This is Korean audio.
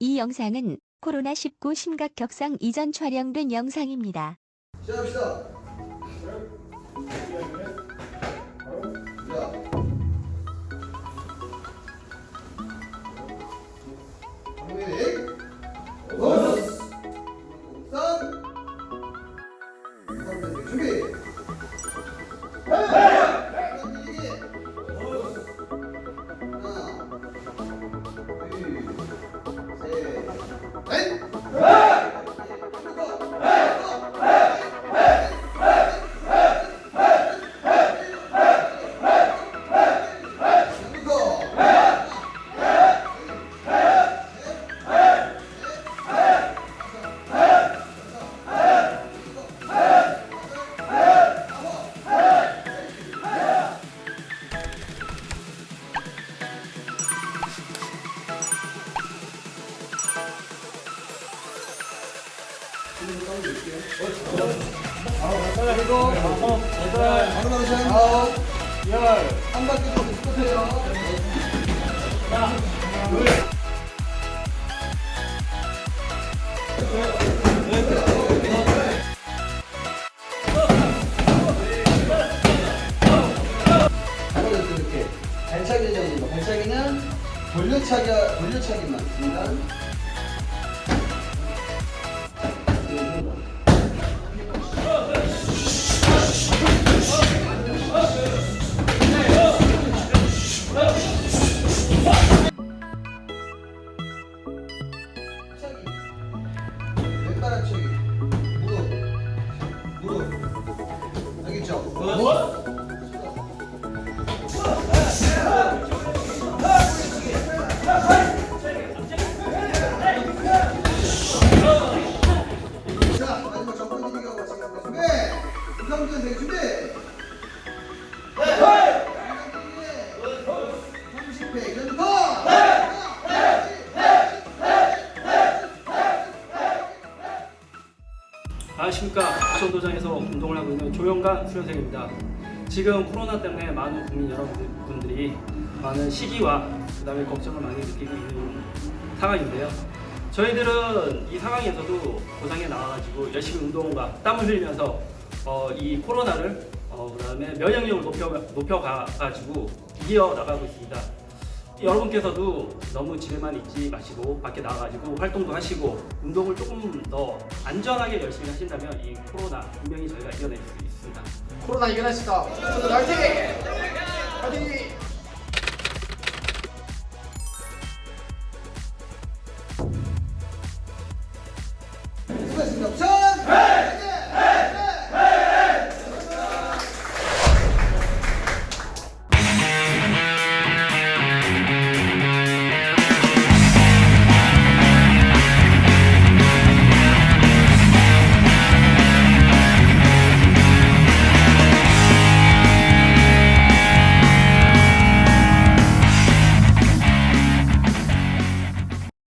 이 영상은 코로나19 심각 격상 이전 촬영된 영상입니다. 시작합시다. 하 바로 바로 시작. 아홉, 열, 한 바퀴 발차기는 돌려차기 돌려차기만 중간 왼바람 차기 무릎 무릎 알겠죠? 자, 마지막 정권 이기가 같이 가고 준비! 이상준 대기 준비! 안녕하십니까 부천도장에서 운동을 하고 있는 조영관 수련생입니다. 지금 코로나 때문에 많은 국민 여러분들이 많은 시기와 그 다음에 걱정을 많이 느끼고 있는 상황인데요. 저희들은 이 상황에서도 고상에 나와가지고 열심히 운동과 땀을 흘리면서 어, 이 코로나를 어, 그 다음에 면역력을 높여 높여가가지고 이겨 나가고 있습니다. 여러분께서도 너무 집에만 있지 마시고 밖에 나가가지고 활동도 하시고 운동을 조금 더 안전하게 열심히 하신다면 이 코로나 분명히 저희가 이겨낼 수 있습니다. 코로나 이겨냈습니다. 저도 화이팅! 화이팅! 수고하셨습니다. 자!